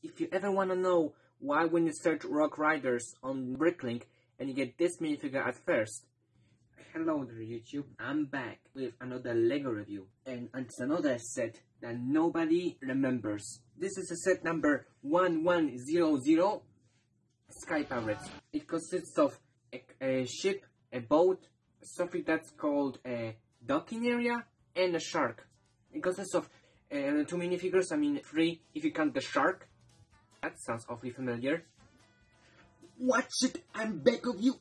If you ever want to know why when you search Rock Raiders on Bricklink and you get this minifigure at first, Hello there YouTube, I'm back with another LEGO review and it's another set that nobody remembers. This is a set number 1100 Sky Pirates. It consists of a, a ship, a boat, something that's called a docking area, and a shark. It consists of uh, two minifigures, I mean three if you count the shark. That sounds awfully familiar. Watch it, I'm back of you.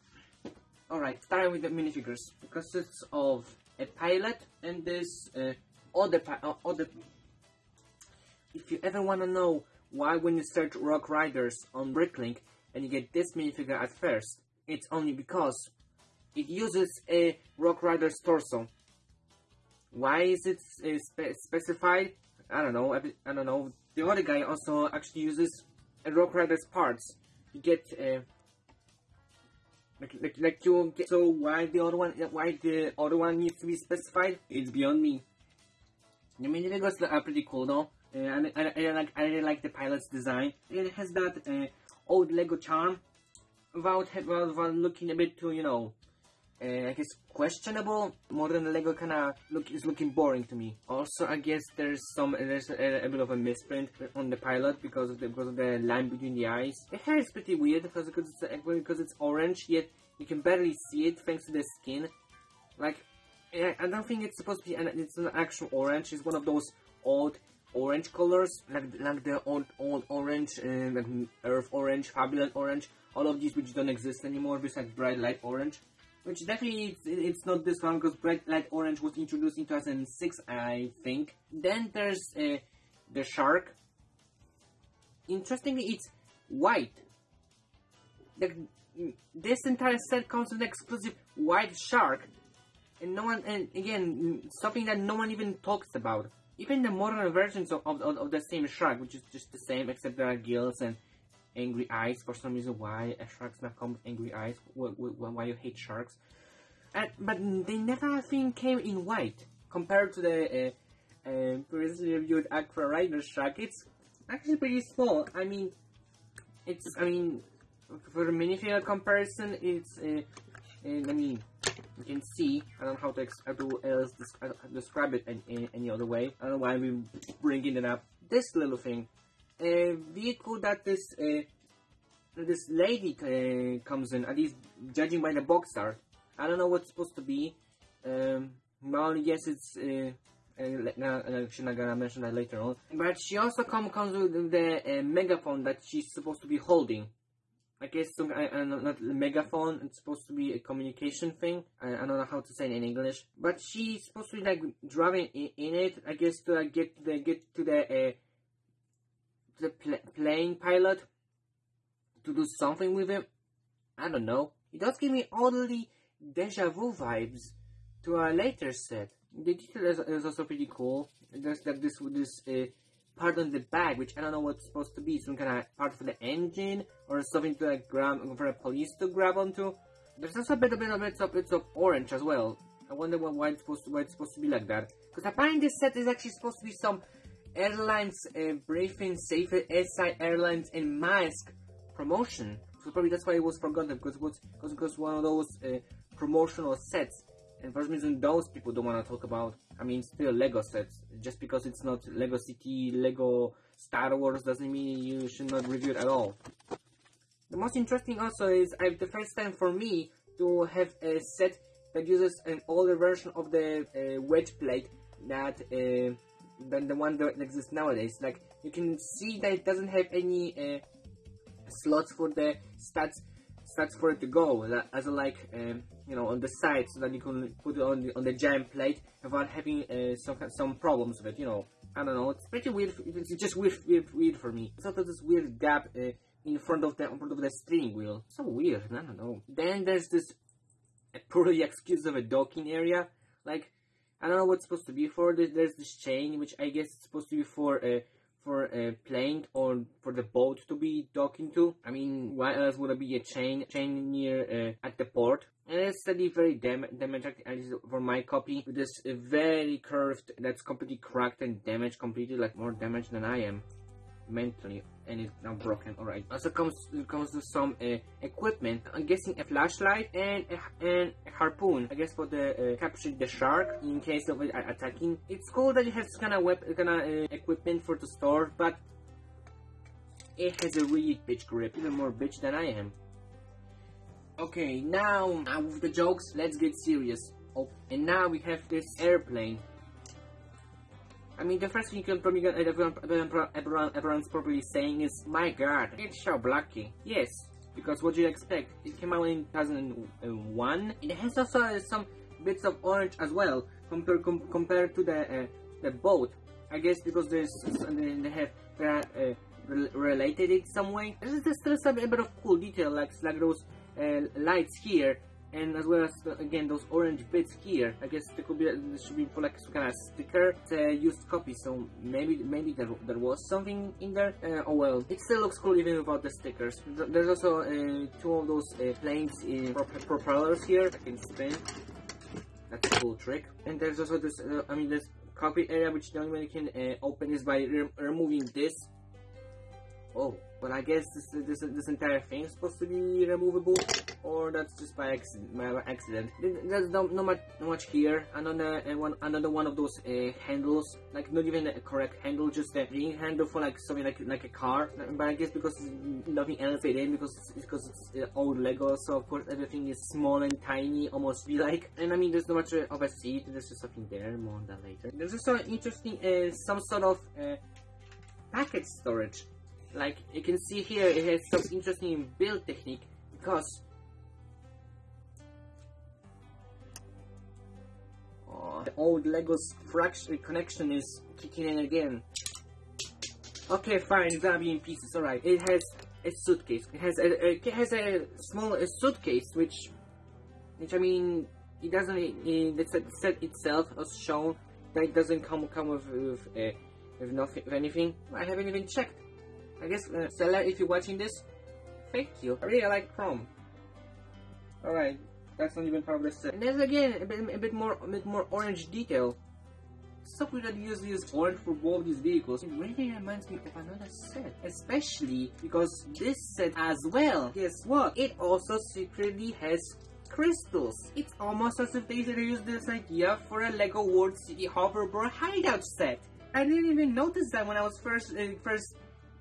Alright, starting with the minifigures. It consists of a pilot and this uh, other, uh, other... If you ever want to know why when you search Rock Raiders on Bricklink and you get this minifigure at first, it's only because it uses a Rock Raider's torso. Why is it uh, spe specified? I don't know. I, I, don't know. The other guy also actually uses Rock Raider's parts. You get uh, like, like, like you get, so why the other one, why the other one needs to be specified? It's beyond me. The mini Legos are pretty cool though. Uh, I, I, I, like, I really like the pilot's design. It has that uh, old Lego charm without, without looking a bit too, you know, uh, I guess questionable. Modern Lego kind of look is looking boring to me. Also, I guess there's some there's a, a, bit of a misprint on the pilot because of the because of the line between the eyes. The hair is pretty weird because because it's because it's orange yet you can barely see it thanks to the skin. Like I don't think it's supposed to be an it's an actual orange. It's one of those old orange colors like like the old old orange uh, like earth orange, Fabuland orange. All of these which don't exist anymore besides bright light orange. Which definitely it's, it's not this one because Bright Light Orange was introduced in 2006, I think. Then there's uh, the shark. Interestingly, it's white. The, this entire set comes with an exclusive white shark, and no one, and again, something that no one even talks about. Even the modern versions of, of, of the same shark, which is just the same, except there are gills and angry eyes for some reason. Why a shark's not come with angry eyes? Why, you hate sharks? And, but they never, I think, came in white compared to the uh, uh, previously reviewed Aqua Raider shark. It's actually pretty small. I mean, it's I mean, for a minifigure comparison, it's uh, I mean. You can see, I don't know how to, else describe it in, in, any other way. I don't know why I'm bringing it up. This little thing a vehicle that this uh, this lady uh, comes in, at least judging by the box art. I don't know what's supposed to be. Um, well, yes, it's. Uh, uh, I'm not gonna mention that later on. But she also come, comes with the uh, megaphone that she's supposed to be holding. I guess some, I, I not megaphone. It's supposed to be a communication thing. I, I, don't know how to say it in English. But she's supposed to be like driving in, in it. I guess to like, get the get to the uh, the pl plane pilot to do something with him. I don't know. It does give me oddly deja vu vibes to a later set. The detail is, is also pretty cool. There's like this this uh, part on the back, which I don't know what's supposed to be. Some kind of part for the engine or something to like grab for the police to grab onto. There's also a bit, a bit, a bit of bits of orange as well. I wonder why it's supposed to, why it's supposed to be like that. Because apparently this set is actually supposed to be some airlines uh, briefing safer SI Airlines and mask promotion. So probably that's why it was forgotten because it was because it was one of those uh, promotional sets. And for some reason, those people don't want to talk about. I mean, still Lego sets. Just because it's not Lego City, Lego Star Wars doesn't mean you should not review it at all. The most interesting also is I the first time for me to have a set that uses an older version of the uh, wedge plate that uh, than the one that exists nowadays. Like you can see that it doesn't have any uh, slots for the stats stats for it to go as a, like um, you know on the side so that you can put it on the on the giant plate without having uh, some some problems with it. You know, I don't know. It's pretty weird. It's just weird weird, weird for me. It's also this weird gap. Uh, in front of the in front of the steering wheel. So weird, I don't know. Then there's this poorly excuse of a docking area. Like I don't know what's supposed to be for. There's this chain, which I guess is supposed to be for a uh, for a plane or for the boat to be docking to. I mean, why else would it be a chain chain near uh, at the port? And it's study very dam damaged for my copy this uh, very curved that's completely cracked and damaged completely like more damaged than I am. Mentally and it's now broken. Alright. Also comes comes with some uh, equipment. I'm guessing a flashlight and a, and a harpoon. I guess for the uh, capturing the shark in case of it attacking. It's cool that it has kind of web kind of uh, equipment for the store, but it has a really bitch grip, even more bitch than I am. Okay, now, now with the jokes, let's get serious. Oh, and now we have this airplane. I mean, the first thing you can probably get everyone, everyone, everyone's probably saying is, My god, it's so blocky. Yes, because what do you expect? It came out in 2001. It has also some bits of orange as well, compared com compared to the uh, the boat. I guess because there's they have uh, related it some way. There's, still some a bit of cool detail, like like those uh, lights here and as well as again those orange bits here I guess there could be there should be for like some kind of sticker it's a used copy so maybe maybe there, there was something in there. Uh, oh well it still looks cool even without the stickers. There's also uh, two of those uh, planes in prop propellers here I can spin. That's a cool trick. And there's also this uh, I mean this copy area which the only way you can uh, open is by re removing this. Oh but I guess this, this, this entire thing is supposed to be removable, or that's just by accident. There's no, not much, much here. Another uh, one, another one of those uh, handles, like not even a correct handle, just a ring handle for like something like like a car. But I guess because nothing else fit in, because it's, because it's uh, old Lego, so of course everything is small and tiny, almost be like. And I mean, there's not much of a seat. There's just something there. More on that later. There's also interesting, uh, some sort of uh, package storage like you can see here it has some interesting build technique because the old Lego's fraction connection is kicking in again. Okay fine it's gonna be in pieces alright. It has a suitcase. It has a, it has a small a suitcase which which I mean it doesn't it, set itself as shown that it doesn't come come with with, uh, with nothing with anything. I haven't even checked. I guess, uh, seller, if you're watching this, thank you. I really like Chrome. Alright, that's not even part of the set. And there's again a bit, a bit more, a bit more orange detail. Something that uses orange for both these vehicles. It really reminds me of another set. Especially because this set as well, guess what? It also secretly has crystals. It's almost as if they used this idea for a LEGO World City Hovercraft hideout set. I didn't even notice that when I was first uh, first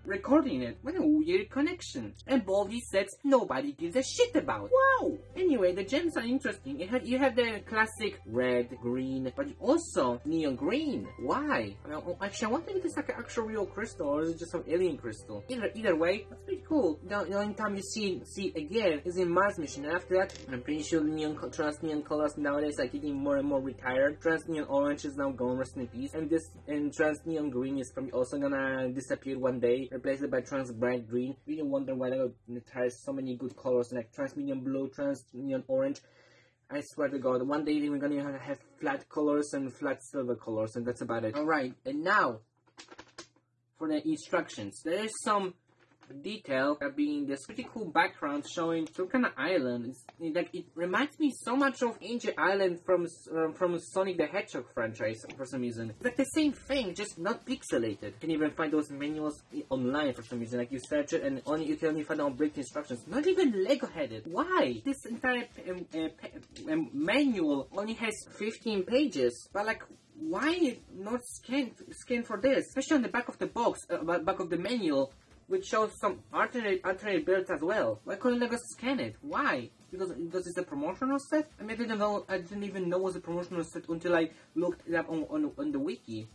recording it. What a weird connection. And Baldi says nobody gives a shit about. Wow! Anyway, the gems are interesting. You have, you have the classic red, green, but also neon green. Why? Well, oh, actually, I wonder if it's like an actual real crystal or is it just some alien crystal. Either either way, that's pretty cool. The, the only time you see see it again is in Mars mission. And after that, I'm pretty sure neon trans neon colors nowadays are getting more and more retired. Trans neon orange is now gone, rest in peace. And this and trans neon green is probably also gonna disappear one day replace it by trans bright green. Really wonder why they has so many good colors like trans medium blue, trans neon orange. I swear to God, one day we're gonna have flat colors and flat silver colors, and that's about it. Alright, and now for the instructions. There is some detail being this pretty cool background showing some kind of island. It's, like it reminds me so much of Angel Island from uh, from Sonic the Hedgehog franchise for some reason. It's like the same thing, just not pixelated. You can even find those manuals online for some reason. Like you search it and only you can only find out break instructions. Not even Lego headed. Why? This entire um, uh, um, manual only has 15 pages, but like why not scan scan for this? Especially on the back of the box, uh, back of the manual, which shows some alternate alternate builds as well. Why couldn't Lego scan it? Why? Because because it's a promotional set. I mean, I didn't know. I didn't even know it was a promotional set until I looked it up on on, on the wiki.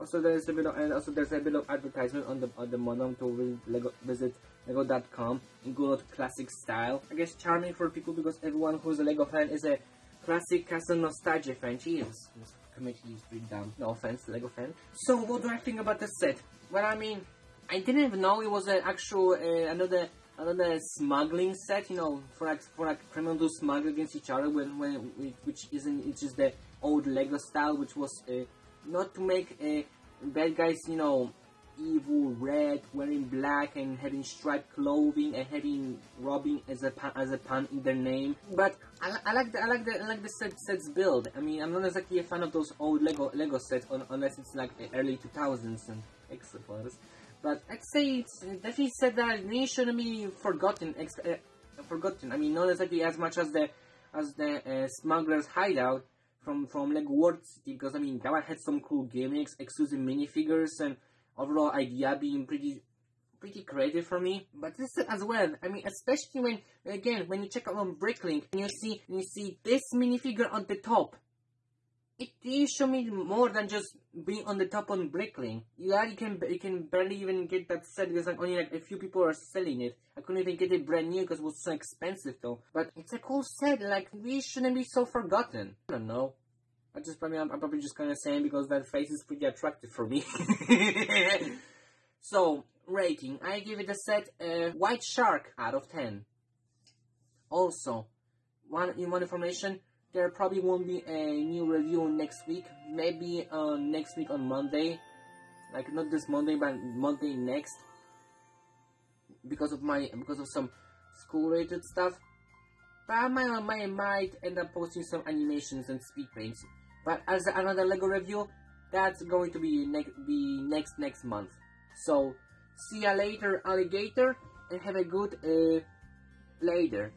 Also, there's a bit of and also there's a bit of advertisement on the on the modem to Lego, visit Lego.com in good classic style. I guess charming for people because everyone who's a Lego fan is a classic castle nostalgia fan. Jeez, this committee is pretty dumb. No offense, Lego fan. So, what do I think about the set? Well, I mean, I didn't even know it was an actual uh, another another smuggling set. You know, for like for like criminals to smuggle against each other when when which isn't it's just the old Lego style, which was uh, not to make uh, bad guys. You know, evil, red, wearing black, and having striped clothing, and having robbing as a as a pun in their name. But I, I like the I like the I like the set sets build. I mean, I'm not exactly a fan of those old Lego Lego sets, unless it's like early 2000s and But I'd say it's definitely said that they shouldn't be forgotten. Ex- uh, forgotten. I mean, not exactly as much as the as the uh, Smuggler's Hideout from from Lego World City, because I mean that one had some cool gimmicks, exclusive minifigures, and overall idea being pretty pretty creative for me. But this as well. I mean, especially when again when you check out on Bricklink and you see and you see this minifigure on the top it did show me more than just being on the top on Bricklink. Yeah, you can you can barely even get that set because like only like a few people are selling it. I couldn't even get it brand new because it was so expensive though. But it's a cool set. Like we shouldn't be so forgotten. I don't know. I just probably I'm, I'm probably just kind of saying because that face is pretty attractive for me. so rating, I give it a set uh, White Shark out of ten. Also, one in one information there probably won't be a new review next week. Maybe uh, next week on Monday. Like not this Monday, but Monday next. Because of my because of some school related stuff. But I might, I might, might end up posting some animations and speed paints. But as another Lego review, that's going to be next be next next month. So see ya later, alligator, and have a good uh, later.